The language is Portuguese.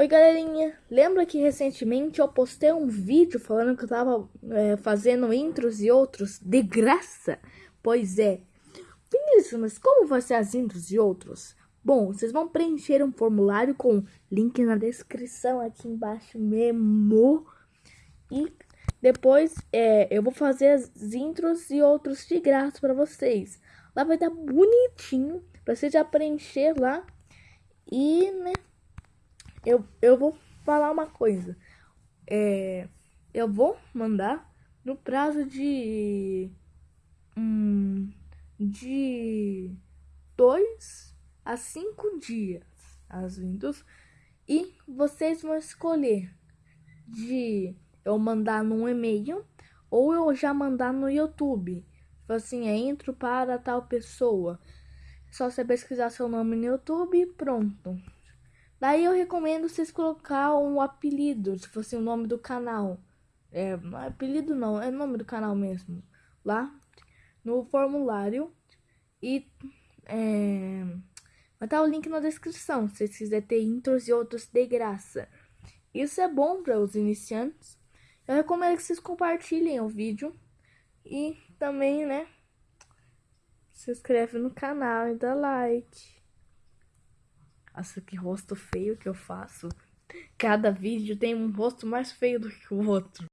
Oi galerinha, lembra que recentemente eu postei um vídeo falando que eu tava é, fazendo intros e outros de graça? Pois é, isso, mas como vai ser as intros e outros? Bom, vocês vão preencher um formulário com link na descrição aqui embaixo mesmo. E depois é, eu vou fazer as intros e outros de graça para vocês. Lá vai estar bonitinho para você já preencher lá. E, né, eu, eu vou falar uma coisa. É, eu vou mandar no prazo de. Hum, de dois a cinco dias as Windows. E vocês vão escolher de eu mandar num e-mail ou eu já mandar no YouTube. Tipo assim, é intro para tal pessoa. Só você pesquisar seu nome no YouTube e pronto. Daí eu recomendo vocês colocar um apelido, se fosse o nome do canal. É, apelido não, é nome do canal mesmo. Lá no formulário. E é, vai estar o link na descrição, se vocês quiserem ter intros e outros de graça. Isso é bom para os iniciantes. Eu recomendo que vocês compartilhem o vídeo. E também, né, se inscreve no canal e dá like. Nossa, que rosto feio que eu faço. Cada vídeo tem um rosto mais feio do que o outro.